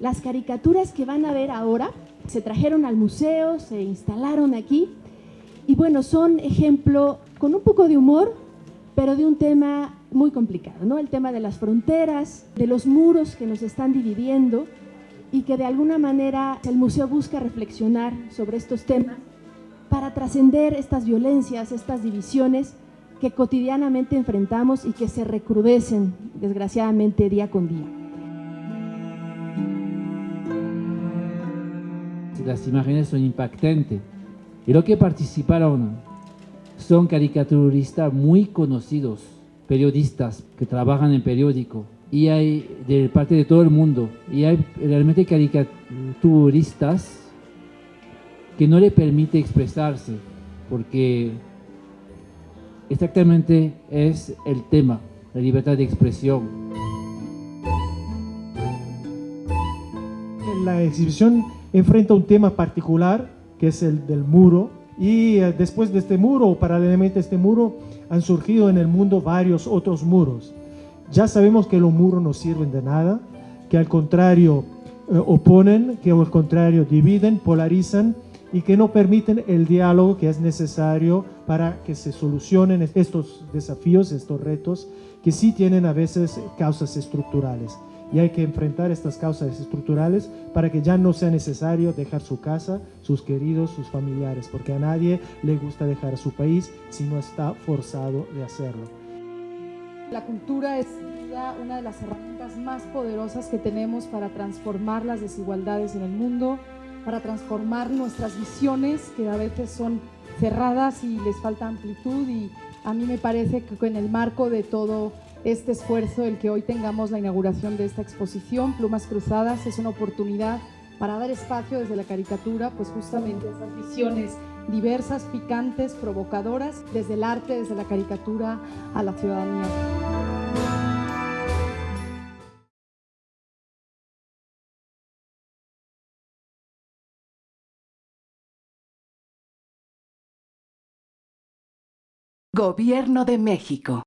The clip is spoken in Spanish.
Las caricaturas que van a ver ahora se trajeron al museo, se instalaron aquí y bueno, son ejemplo con un poco de humor, pero de un tema muy complicado, ¿no? El tema de las fronteras, de los muros que nos están dividiendo y que de alguna manera el museo busca reflexionar sobre estos temas para trascender estas violencias, estas divisiones que cotidianamente enfrentamos y que se recrudecen, desgraciadamente, día con día. Las imágenes son impactantes. Y lo que participaron son caricaturistas muy conocidos, periodistas que trabajan en periódico, y hay de parte de todo el mundo, y hay realmente caricaturistas que no le permite expresarse, porque exactamente es el tema, la libertad de expresión. La exhibición enfrenta un tema particular, que es el del muro, y eh, después de este muro, o paralelamente a este muro, han surgido en el mundo varios otros muros. Ya sabemos que los muros no sirven de nada, que al contrario eh, oponen, que al contrario dividen, polarizan y que no permiten el diálogo que es necesario para que se solucionen estos desafíos, estos retos, que sí tienen a veces causas estructurales. Y hay que enfrentar estas causas estructurales para que ya no sea necesario dejar su casa, sus queridos, sus familiares, porque a nadie le gusta dejar su país si no está forzado de hacerlo. La cultura es una de las herramientas más poderosas que tenemos para transformar las desigualdades en el mundo, para transformar nuestras visiones que a veces son cerradas y les falta amplitud y a mí me parece que en el marco de todo este esfuerzo, el que hoy tengamos la inauguración de esta exposición, Plumas Cruzadas, es una oportunidad para dar espacio desde la caricatura, pues justamente a esas visiones diversas, picantes, provocadoras, desde el arte, desde la caricatura a la ciudadanía. Gobierno de México.